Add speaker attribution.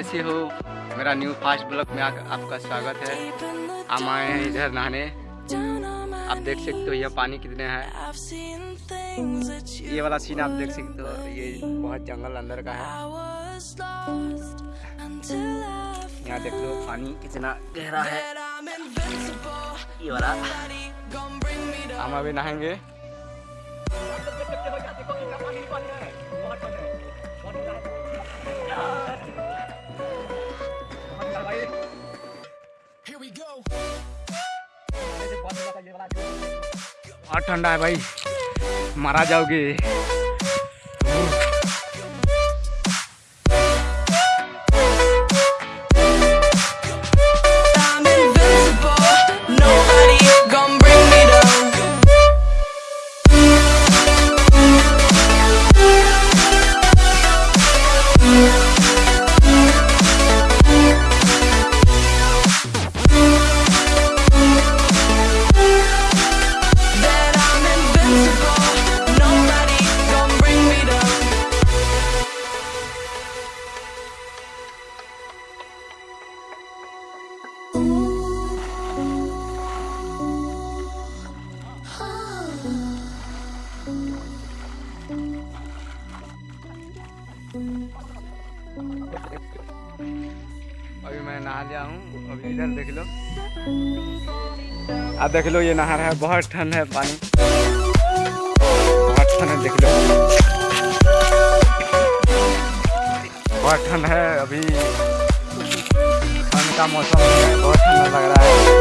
Speaker 1: कैसे हो? मेरा न्यू फास्ट ब्लॉग में आ- आपका स्वागत है। हम आए हैं इधर नहाने। आप देख सकते हो, यह पानी कितने है। ये वाला सीन आप देख सकते हो, ये बहुत जंगल अंदर का है। यहाँ देख लो, पानी कितना गहरा है। ये वाला। हम अभी नहाएँगे। बहुत ठंडा है भाई। मारा जाओगे। अभी मैं नहा लिया हूँ। अभी इधर देख लो। आप देख लो, ये नहर है। बहुत ठंड है पानी। बहुत ठंड है, देख लो। बहुत ठंड है अभी। ठंड का मौसम है, बहुत ठंडा लग रहा है।